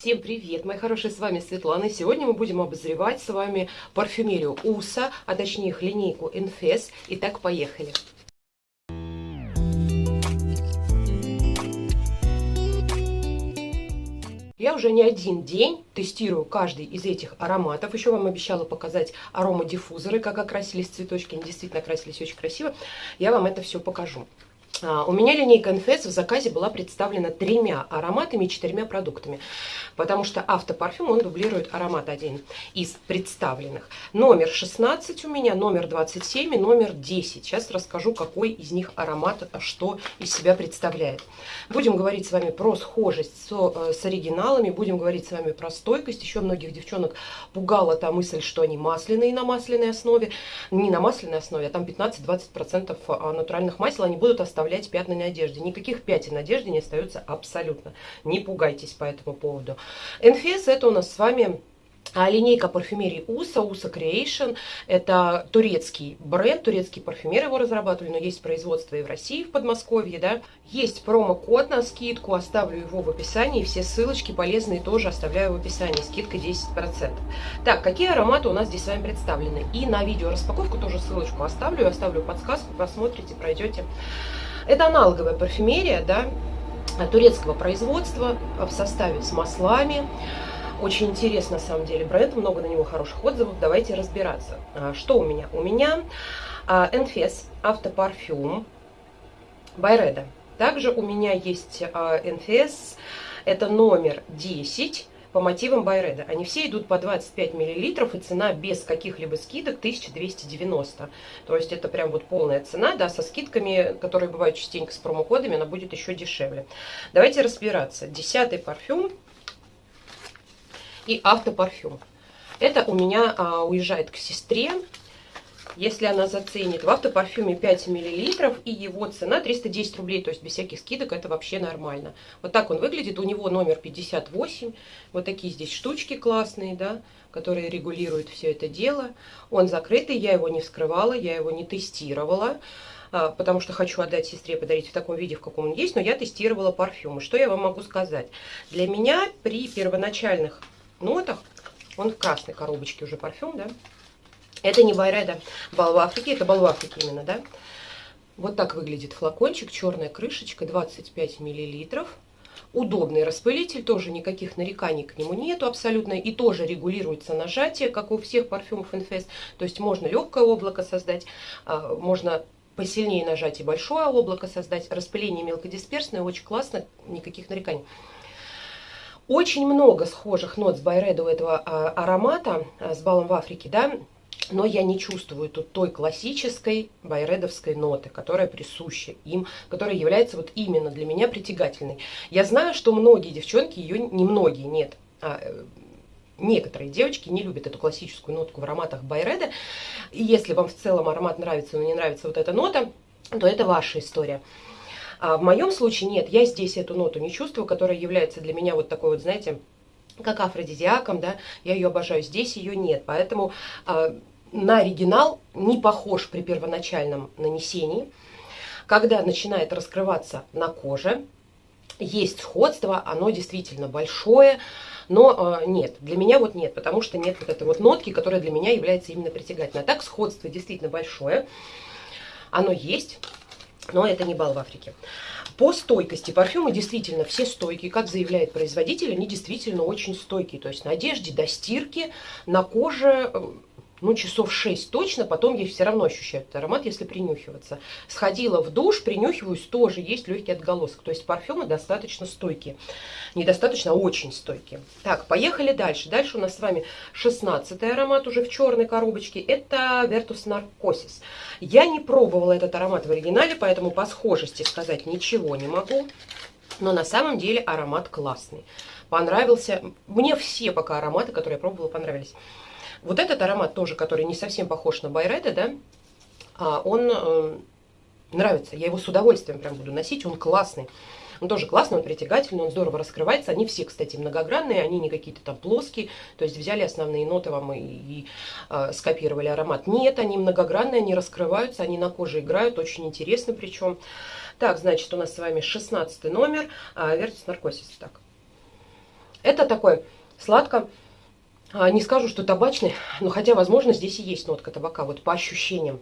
Всем привет, мои хорошие, с вами Светлана. Сегодня мы будем обозревать с вами парфюмерию УСА, а точнее их линейку Infes. Итак, поехали. Я уже не один день тестирую каждый из этих ароматов. Еще вам обещала показать аромадиффузоры, как окрасились цветочки. Они действительно окрасились очень красиво. Я вам это все покажу. А, у меня линейка NFS в заказе была представлена тремя ароматами и четырьмя продуктами, потому что автопарфюм, он дублирует аромат один из представленных. Номер 16 у меня, номер 27 и номер 10. Сейчас расскажу, какой из них аромат, а что из себя представляет. Будем говорить с вами про схожесть с, э, с оригиналами, будем говорить с вами про стойкость. Еще многих девчонок пугала та мысль, что они масляные на масляной основе. Не на масляной основе, а там 15-20% а, натуральных масел они будут оставлять оставлять пятна на одежде. Никаких пятен на одежде не остается абсолютно. Не пугайтесь по этому поводу. NFS это у нас с вами а линейка парфюмерии УСА, УСА Creation, это турецкий бренд, турецкие парфюмеры его разрабатывали, но есть производство и в России, в Подмосковье, да. Есть промокод на скидку, оставлю его в описании, все ссылочки полезные тоже оставляю в описании, скидка 10%. Так, какие ароматы у нас здесь с вами представлены? И на видео распаковку тоже ссылочку оставлю, оставлю подсказку, посмотрите, пройдете. Это аналоговая парфюмерия, да, турецкого производства в составе с маслами. Очень интересно, на самом деле, бренд, много на него хороших отзывов. Давайте разбираться. А, что у меня? У меня Enfes автопарфюм Байреда. Также у меня есть Enfes, это номер 10 по мотивам Байреда. Они все идут по 25 мл, и цена без каких-либо скидок 1290. То есть это прям вот полная цена, да, со скидками, которые бывают частенько с промокодами, она будет еще дешевле. Давайте разбираться. Десятый парфюм и автопарфюм. Это у меня а, уезжает к сестре если она заценит. В автопарфюме 5 мл и его цена 310 рублей, то есть без всяких скидок это вообще нормально. Вот так он выглядит, у него номер 58, вот такие здесь штучки классные, да, которые регулируют все это дело. Он закрытый, я его не вскрывала, я его не тестировала а, потому что хочу отдать сестре, подарить в таком виде, в каком он есть, но я тестировала парфюмы. Что я вам могу сказать? Для меня при первоначальных нотах, он в красной коробочке уже парфюм, да, это не Байреда Бал в Африке, это Бал в Африке именно, да? Вот так выглядит флакончик, черная крышечка, 25 миллилитров. Удобный распылитель, тоже никаких нареканий к нему нету абсолютно. И тоже регулируется нажатие, как у всех парфюмов Infest. То есть можно легкое облако создать, а, можно посильнее нажать и большое облако создать. Распыление мелкодисперсное, очень классно, никаких нареканий. Очень много схожих нот с Байреда у этого а, аромата, а, с балом в Африке, да, но я не чувствую тут той классической байредовской ноты, которая присуща им, которая является вот именно для меня притягательной. Я знаю, что многие девчонки ее, не многие, нет, а, э, некоторые девочки не любят эту классическую нотку в ароматах байреда. И если вам в целом аромат нравится, но не нравится вот эта нота, то это ваша история. А в моем случае нет, я здесь эту ноту не чувствую, которая является для меня вот такой вот, знаете, как афродизиаком, да, я ее обожаю, здесь ее нет, поэтому э, на оригинал не похож при первоначальном нанесении. Когда начинает раскрываться на коже, есть сходство, оно действительно большое, но э, нет, для меня вот нет, потому что нет вот этой вот нотки, которая для меня является именно притягательной. А так сходство действительно большое, оно есть, но это не бал в Африке. По стойкости парфюмы действительно все стойкие, как заявляет производитель, они действительно очень стойкие. То есть на одежде до стирки, на коже э, ну, часов 6 точно, потом я все равно ощущаю этот аромат, если принюхиваться. Сходила в душ, принюхиваюсь, тоже есть легкий отголосок. То есть парфюмы достаточно стойкие. Недостаточно, а очень стойкие. Так, поехали дальше. Дальше у нас с вами 16 аромат уже в черной коробочке. Это Vertus Narcosis. Я не пробовала этот аромат в оригинале, поэтому по схожести сказать ничего не могу. Но на самом деле аромат классный. Понравился. Мне все пока ароматы, которые я пробовала, понравились. Вот этот аромат тоже, который не совсем похож на Байреда, да, а, он э, нравится. Я его с удовольствием прям буду носить, он классный. Он тоже классный, он притягательный, он здорово раскрывается. Они все, кстати, многогранные, они не какие-то там плоские. То есть взяли основные ноты вам и, и э, скопировали аромат. Нет, они многогранные, они раскрываются, они на коже играют, очень интересно причем. Так, значит, у нас с вами 16 номер, э, Vertus Narcosis. Так. Это такой сладко, не скажу, что табачный, но хотя, возможно, здесь и есть нотка табака, вот по ощущениям.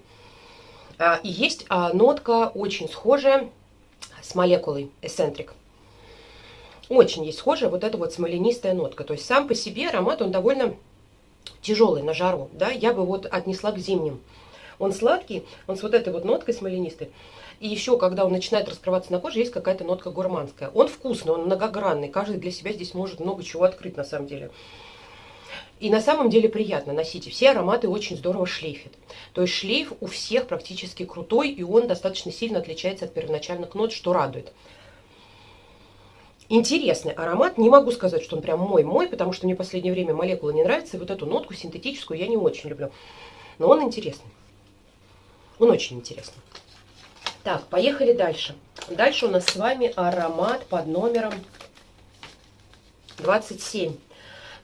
А, и есть а, нотка очень схожая с молекулой Eccentric. Очень есть схожая вот эта вот смоленистая нотка. То есть сам по себе аромат, он довольно тяжелый на жару. Да? Я бы вот отнесла к зимним. Он сладкий, он с вот этой вот ноткой смоленистой. И еще, когда он начинает раскрываться на коже, есть какая-то нотка гурманская. Он вкусный, он многогранный. Каждый для себя здесь может много чего открыть на самом деле. И на самом деле приятно носить. Все ароматы очень здорово шлейфят. То есть шлейф у всех практически крутой, и он достаточно сильно отличается от первоначальных нот, что радует. Интересный аромат. Не могу сказать, что он прям мой-мой, потому что мне в последнее время молекула не нравится. И вот эту нотку синтетическую я не очень люблю. Но он интересный. Он очень интересный. Так, поехали дальше. Дальше у нас с вами аромат под номером 27.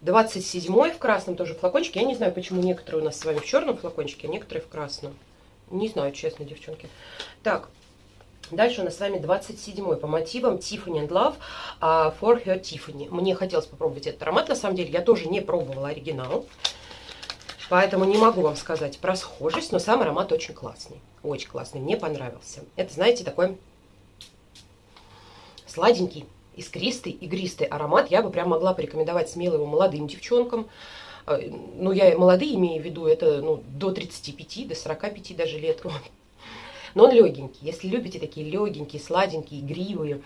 27 в красном тоже флакончике. Я не знаю, почему некоторые у нас с вами в черном флакончике, а некоторые в красном. Не знаю, честно, девчонки. Так, Дальше у нас с вами 27 по мотивам Tiffany and Love uh, for Her Tiffany. Мне хотелось попробовать этот аромат, на самом деле. Я тоже не пробовала оригинал. Поэтому не могу вам сказать про схожесть, но сам аромат очень классный. Очень классный, мне понравился. Это, знаете, такой сладенький, искристый, игристый аромат. Я бы прям могла порекомендовать смело его молодым девчонкам. Э, ну, я молодые имею в виду, это ну, до 35, до 45 даже лет. Но он легенький. Если любите такие легенькие, сладенькие, игривые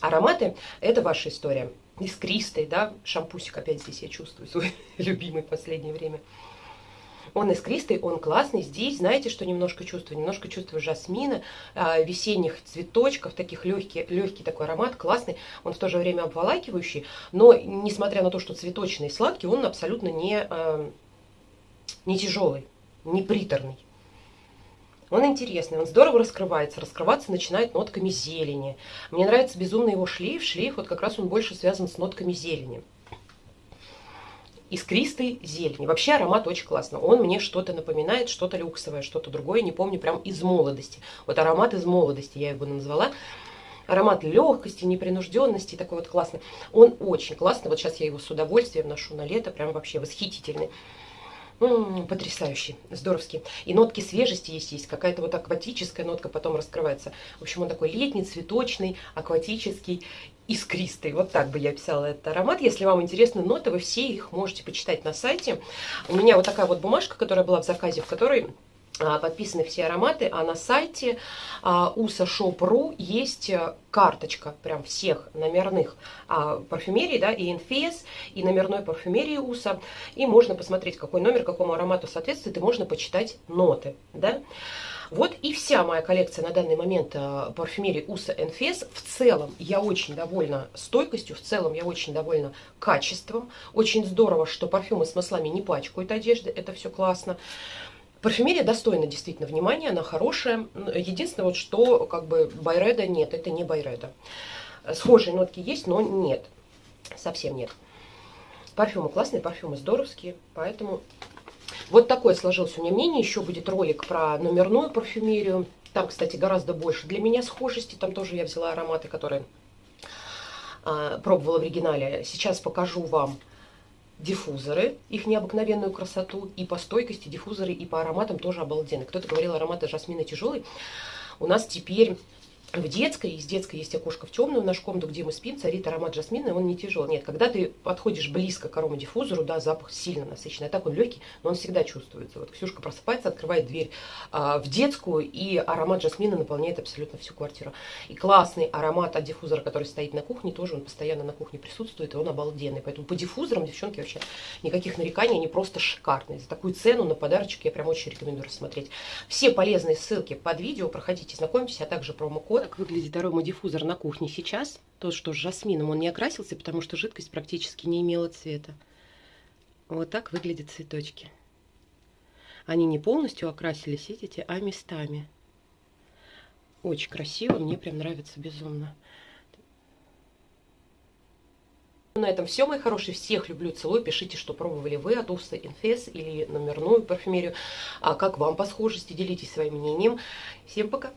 ароматы, это ваша история. Искристый, да, шампусик опять здесь я чувствую свой любимый в последнее время. Он искристый, он классный. Здесь, знаете, что немножко чувствую? Немножко чувствую жасмина, а, весенних цветочков, таких легкий, легкий такой аромат, классный. Он в то же время обволакивающий, но, несмотря на то, что цветочный и сладкий, он абсолютно не, а, не тяжелый, не приторный. Он интересный, он здорово раскрывается. Раскрываться начинает нотками зелени. Мне нравится безумно его шлейф. Шлейф вот как раз он больше связан с нотками зелени искристой зелени. Вообще аромат очень классный. Он мне что-то напоминает, что-то люксовое, что-то другое, не помню, прям из молодости. Вот аромат из молодости я его назвала. Аромат легкости, непринужденности, такой вот классный. Он очень классный. Вот сейчас я его с удовольствием ношу на лето, прям вообще восхитительный. М -м, потрясающий, здоровский. И нотки свежести есть, есть какая-то вот акватическая нотка потом раскрывается. В общем, он такой летний, цветочный, акватический искристый. Вот так бы я писала этот аромат. Если вам интересны ноты, вы все их можете почитать на сайте. У меня вот такая вот бумажка, которая была в заказе, в которой подписаны все ароматы, а на сайте а, usa.shop.ru есть э, карточка прям всех номерных а, парфюмерий, да, и инфес, и номерной парфюмерии уса, и можно посмотреть, какой номер, какому аромату соответствует, и можно почитать ноты, да. Вот и вся моя коллекция на данный момент э, парфюмерии Уса Энфес. В целом я очень довольна стойкостью, в целом я очень довольна качеством. Очень здорово, что парфюмы с маслами не пачкают одежды, это все классно. Парфюмерия достойна действительно внимания, она хорошая. Единственное, вот что как бы Байреда нет, это не Байреда. Схожие нотки есть, но нет, совсем нет. Парфюмы классные, парфюмы здоровские, поэтому вот такое сложилось у меня мнение. Еще будет ролик про номерную парфюмерию. Там, кстати, гораздо больше для меня схожести. Там тоже я взяла ароматы, которые а, пробовала в оригинале. Сейчас покажу вам диффузоры, их необыкновенную красоту, и по стойкости диффузоры, и по ароматам тоже обалденные. Кто-то говорил, ароматы жасмина тяжелый. У нас теперь в детской, из детской есть окошко в темную, в нашу комнату, где мы спим, царит аромат жасмина, он не тяжелый. Нет, когда ты подходишь близко к аромадиффузору, да, запах сильно насыщенный, а так он легкий, но он всегда чувствуется. Вот Ксюшка просыпается, открывает дверь а, в детскую, и аромат жасмина наполняет абсолютно всю квартиру. И классный аромат от диффузора, который стоит на кухне, тоже он постоянно на кухне присутствует, и он обалденный. Поэтому по диффузорам, девчонки, вообще никаких нареканий, они просто шикарные. За такую цену на подарочек я прям очень рекомендую рассмотреть. Все полезные ссылки под видео, проходите, знакомьтесь, а также промокод. Так выглядит аромат диффузор на кухне сейчас. То, что с жасмином он не окрасился, потому что жидкость практически не имела цвета. Вот так выглядят цветочки. Они не полностью окрасились, видите, а местами. Очень красиво, мне прям нравится безумно. На этом все, мои хорошие. Всех люблю, целую. Пишите, что пробовали вы от Уста Инфес или номерную парфюмерию. А как вам по схожести? Делитесь своим мнением. Всем пока!